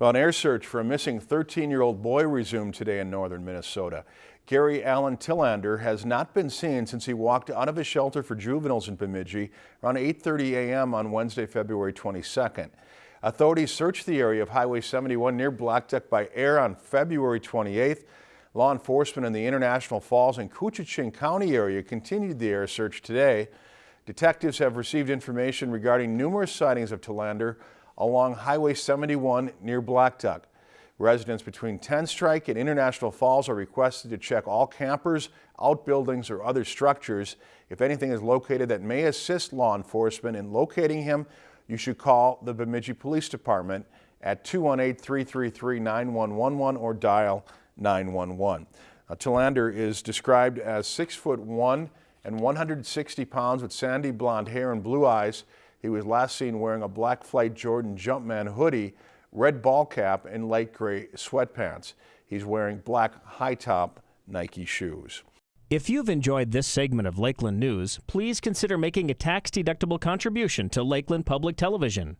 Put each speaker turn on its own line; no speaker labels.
Well, an air search for a missing 13-year-old boy resumed today in northern Minnesota. Gary Allen Tillander has not been seen since he walked out of a shelter for juveniles in Bemidji around 8.30 a.m. on Wednesday, February 22nd. Authorities searched the area of Highway 71 near Blackduck by air on February 28th. Law enforcement in the International Falls and Koochiching County area continued the air search today. Detectives have received information regarding numerous sightings of Tillander along Highway 71 near Blackduck. Residents between Tenstrike and International Falls are requested to check all campers, outbuildings, or other structures. If anything is located that may assist law enforcement in locating him, you should call the Bemidji Police Department at 218-333-9111 or dial 911. Uh, now, Tillander is described as 6 foot 1 and 160 pounds with sandy blonde hair and blue eyes. He was last seen wearing a black Flight Jordan Jumpman hoodie, red ball cap, and light gray sweatpants. He's wearing black high-top Nike shoes.
If you've enjoyed this segment of Lakeland News, please consider making a tax-deductible contribution to Lakeland Public Television.